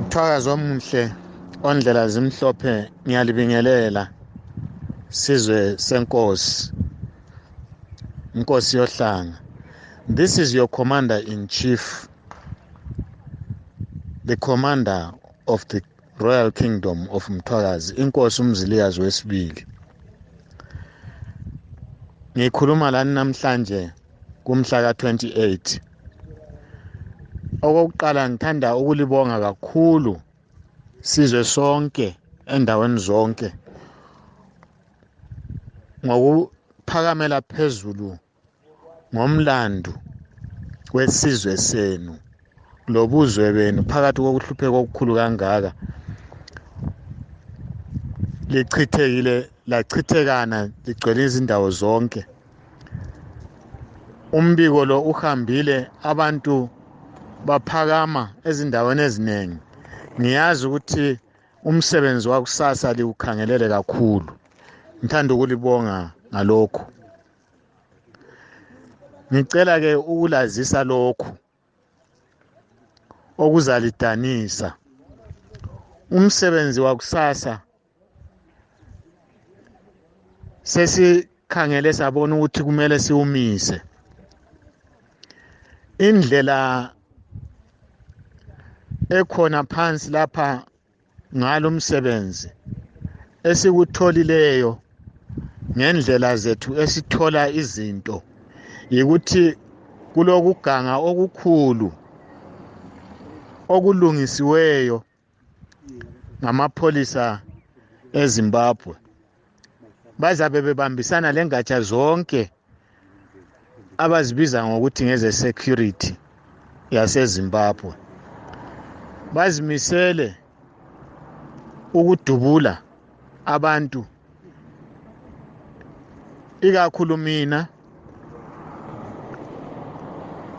mthwakazi omuhle ondlela zimhlophe ngiyalibingelela. Sizwe senkosi. Inkosi yohlanga. This is your commander in chief the commander of the royal kingdom of mthwakazi inkosi umzilikazi wesibili. Ngikhuluma lani namhlanje kumhla ka-28 okokuqala ngithanda ukulibonga kakhulu sizwe sonke endaweni zonke ngokuphakamela phezulu ngomlando wesizwe senu lobuzwe benu. Phakathi kokuhlupheka okukhulu kangaka lichithekile lachithekana ligcwele izindawo zonke. Umbiko lo uhambile abantu baphakama ezindaweni eziningi. Ngiyazi ukuthi umsebenzi wakusasa liwukhangelele kakhulu. Ngithanda ukulibonga ngalokhu. Ngicela ke ukulazisa lokhu okuzalidanisa. Umsebenzi wakusasa sesikhangele sabona ukuthi kumele siwumise. Indlela ekhona phansi lapha ngalomsebenzi esikutholileyo ngendlela zethu esithola izinto yikuthi kulokuganga okukhulu okulungisiweyo ngamapholisa eZimbabwe. Bazabe bebambisana lengatsha zonke abazibiza ngokuthi ngeze security yaseZimbabwe. Bazimisele ukudubula abantu. Ikakhulu mina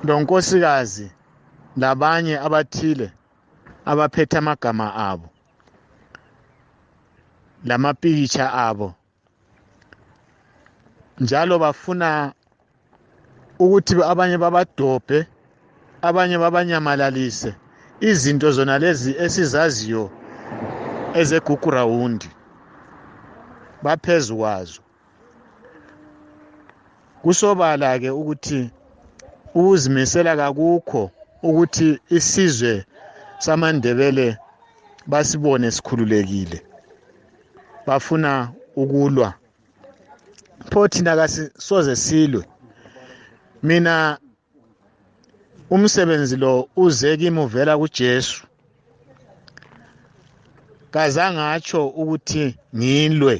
lonkosikazi labanye abathile abaphethe amagama abo lamapikitsha abo njalo bafuna ukuthi abanye babadobhe abanye babanyamalalise izinto zona lezi esizaziyo ezegugurawundi baphezu kwazo. Kusobala ke ukuthi ukuzimisela kakukho ukuthi isizwe samandebele basibone sikhululekile bafuna ukulwa. Pho thina kasisoze silwe? Mina umsebenzi lo uze kimi uvela kuJesu kazangatsho ukuthi ngilwe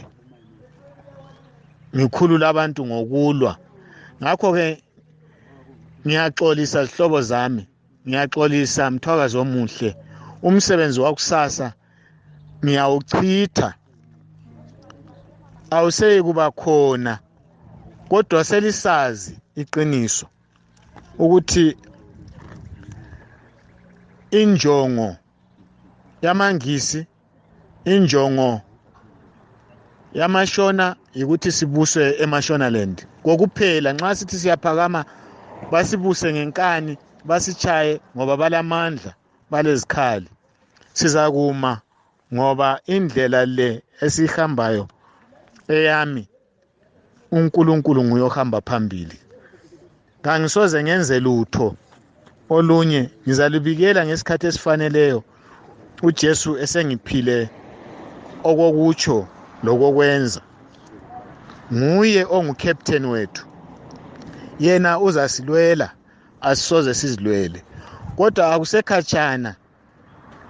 ngikhulula abantu ngokulwa. Ngakho ke ngiyaxolisa zihlobo zami ngiyaxolisa mthwakazi omuhle. Umsebenzi wakusasa ngiyawuchitha. Awuseyi kuba khona kodwa selisazi iqiniso ukuthi injongo yamangisi injongo yamashona ukuthi sibuswe emashonaland kokuphela nxa sithi siyaphakama basibuse ngenkani basichaye ngoba balamandla balezikhali. Sizakuma ngoba indlela le esihambayo eyami uNkulunkulu nguye ohamba phambili. Kangisoze ngenze lutho. Olunye. Ngizalibikela ngesikhathi esifaneleyo. uJesu esengiphile okokutsho lokokwenza. Nguye ongucaptain wethu. Yena uzasilwela asisoze sizilwele. Kodwa akusekhatshana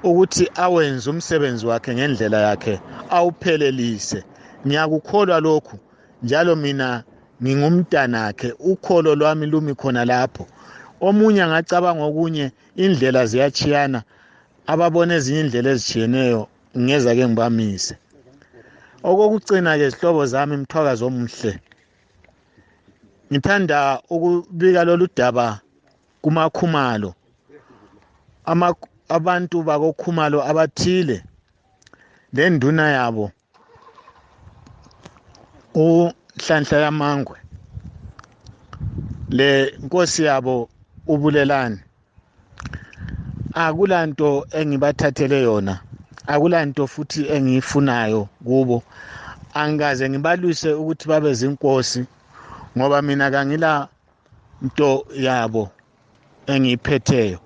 ukuthi awenze umsebenzi wakhe ngendlela yakhe awuphelelise. Ngiyakukholwa lokhu njalo mina ngingumntanakhe. Ukholo lwami lumi khona lapho. Omunye angacabanga okunye indlela ziyachiyana ababona ezinye indlela ezitshiyeneyo ngeza ke ngibamise. Okokucina ke zihlobo zami mthwakazi omuhle. Ngithanda ukubika lolu daba kumakhumalo. Abantu bakokhumalo abathile. Lenduna yabo unhlanhla yamangwe. Le nkosi yabo ubulelani akulanto engibathathele yona akulanto futhi engiyifunayo kubo. Angikaze ngibalwise ukuthi babe zinkosi ngoba mina kangila nto yabo engiyiphetheyo.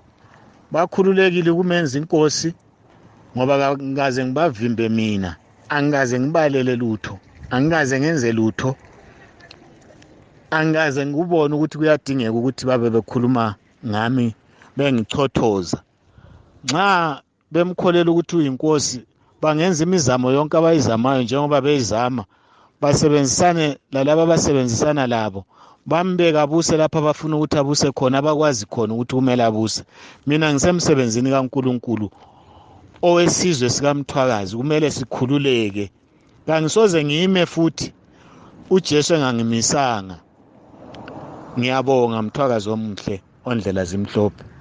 Bakhululekile kumenza inkosi ngoba ngikaze ngibavimbe mina. Angikaze ngibalele lutho angikaze ngenze lutho. Angikaze ngikubone ukuthi kuyadingeka ukuthi babe bekhuluma ngami bengichothoza nxa bemkholela ukuthi uyinkosi bangenza imizamo yonke abayizamayo njengoba beyizama. Basebenzisane lalabo abasebenzisana labo. Bambeke abuse lapho abafuna ukuthi abuse khona abakwazi khona ukuthi kumele abuse. Mina ngisemsebenzini kaNkuluNkulu owesizwe sikamthwakazi kumele sikhululeke. Kangisoze ngime futhi uJesu engangimisanga. Ngiyabonga mthwakazi omuhle ondlela zimhlophe.